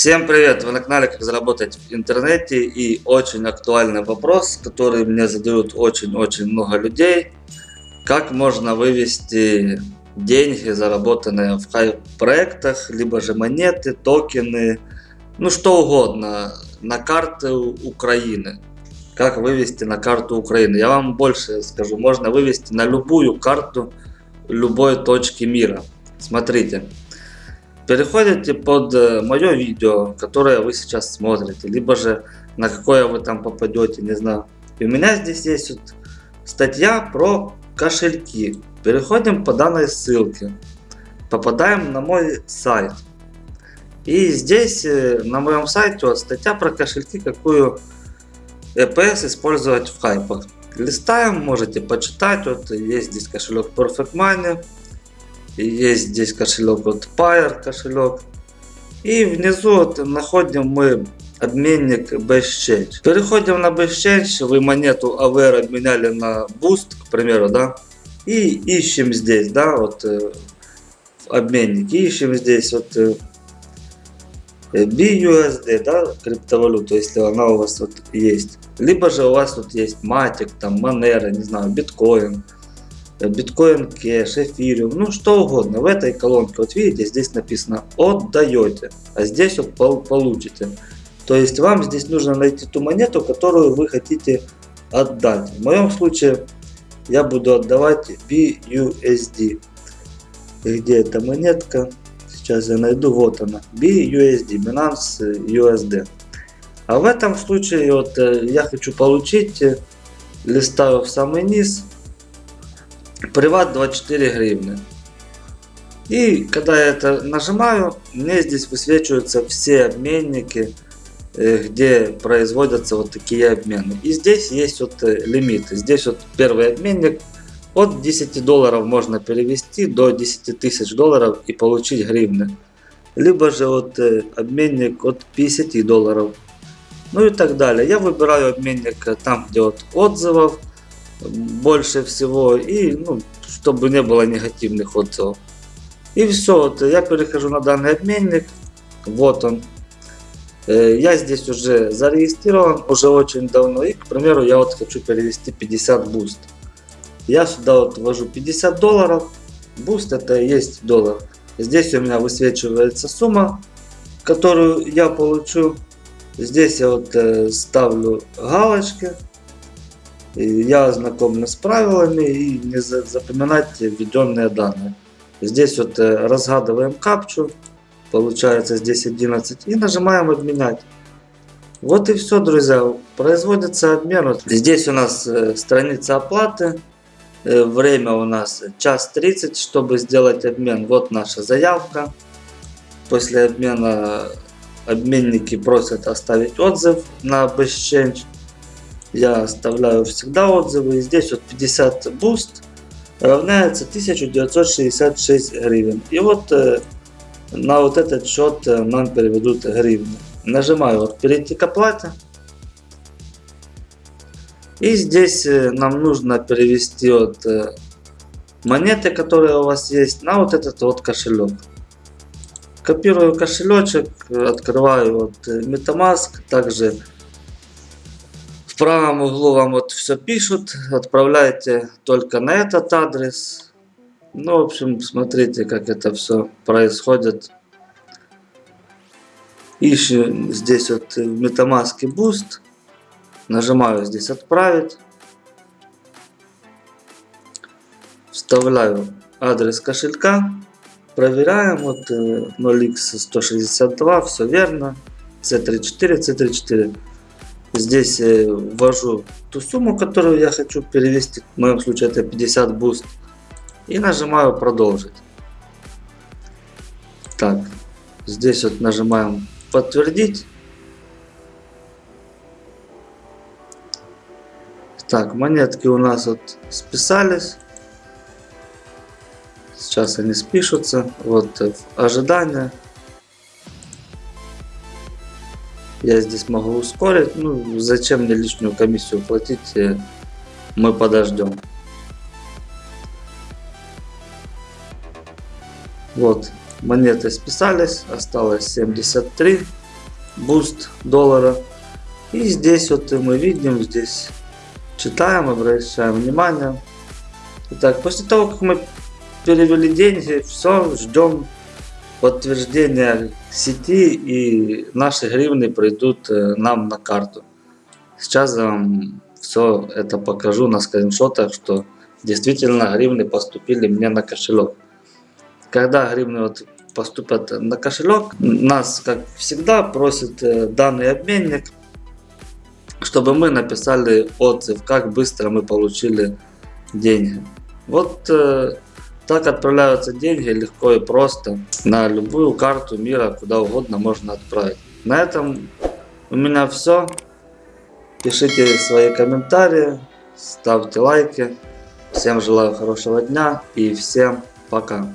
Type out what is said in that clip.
Всем привет! Вы на канале Как заработать в интернете и очень актуальный вопрос, который мне задают очень-очень много людей. Как можно вывести деньги, заработанные в хайп проектах, либо же монеты, токены, ну что угодно, на карты Украины. Как вывести на карту Украины. Я вам больше скажу, можно вывести на любую карту любой точки мира. Смотрите. Переходите под э, мое видео, которое вы сейчас смотрите, либо же на какое вы там попадете, не знаю. И у меня здесь есть вот статья про кошельки. Переходим по данной ссылке. Попадаем на мой сайт. И здесь э, на моем сайте вот статья про кошельки, какую EPS использовать в хайпах. Листаем, можете почитать. Вот есть здесь кошелек Perfect Money. Есть здесь кошелек вот Pair кошелек. И внизу вот находим мы обменник BestChange. Переходим на BestChange, вы монету AVR обменяли на Boost, к примеру, да. И ищем здесь, да, вот э, обменник. Ищем здесь вот э, BUSD, да, криптовалюту, если она у вас вот есть. Либо же у вас тут есть Matic, там Monero, не знаю, биткоин биткоин кэш, эфириум, ну что угодно. В этой колонке, вот видите, здесь написано отдаете, а здесь вот получите. То есть вам здесь нужно найти ту монету, которую вы хотите отдать. В моем случае я буду отдавать BUSD. Где эта монетка? Сейчас я найду, вот она. BUSD, Binance USD. А в этом случае вот э, я хочу получить, э, листаю в самый низ, Приват 24 гривны. И когда я это нажимаю, мне здесь высвечиваются все обменники, э, где производятся вот такие обмены. И здесь есть вот э, лимиты. Здесь вот первый обменник от 10 долларов можно перевести до 10 тысяч долларов и получить гривны. Либо же вот э, обменник от 50 долларов. Ну и так далее. Я выбираю обменник там, где вот отзывов больше всего и ну, чтобы не было негативных отзывов. И все, я перехожу на данный обменник, вот он. Э, я здесь уже зарегистрирован, уже очень давно. И, к примеру, я вот хочу перевести 50 BUSD. Я сюда вот ввожу 50 долларов. BUSD это и есть доллар. Здесь у меня высвечивается сумма, которую я получу. Здесь я вот э, ставлю галочки я ознакомлен с правилами и не запоминать введенные данные. Здесь вот разгадываем капчу, получается здесь 11 и нажимаем обменять. Вот и все, друзья, производится обмен. Здесь у нас страница оплаты, время у нас час 30, чтобы сделать обмен. Вот наша заявка. После обмена обменники просят оставить отзыв на BestChange я оставляю всегда отзывы. Здесь вот 50 BUSD равняется 1966 гривен. И вот э, на вот этот счет э, нам переведут гривны. Нажимаю вот перейти к оплате. И здесь э, нам нужно перевести вот монеты, которые у вас есть, на вот этот вот кошелек. Копирую кошелечек, открываю вот MetaMask, также правом углу вам вот все пишут, отправляйте только на этот адрес. Ну, в общем, смотрите, как это все происходит. Ищу здесь вот в MetaMask Boost. Нажимаю здесь отправить. Вставляю адрес кошелька. Проверяем. Вот 0x162. Э, все верно. C34, C34. Здесь э, ввожу ту сумму, которую я хочу перевести. В моем случае это 50 BUSD. И нажимаю продолжить. Так, здесь вот нажимаем подтвердить. Так, монетки у нас вот списались. Сейчас они спишутся. Вот э, ожидание. Я здесь могу ускорить. Ну, зачем мне лишнюю комиссию платить? Э, мы подождем. Вот, монеты списались. Осталось 73. BUSD доллара. И здесь вот мы видим, здесь читаем, обращаем внимание. Итак, после того, как мы перевели деньги, все, ждем подтверждения сети и наши гривны придут нам на карту. Сейчас я вам все это покажу на скриншотах, что действительно гривны поступили мне на кошелек. Когда гривны вот поступят на кошелек, нас, как всегда, просит э, данный обменник, чтобы мы написали отзыв, как быстро мы получили деньги. Вот э, так отправляются деньги легко и просто на любую карту мира, куда угодно можно отправить. На этом у меня все. Пишите свои комментарии, ставьте лайки. Всем желаю хорошего дня и всем пока.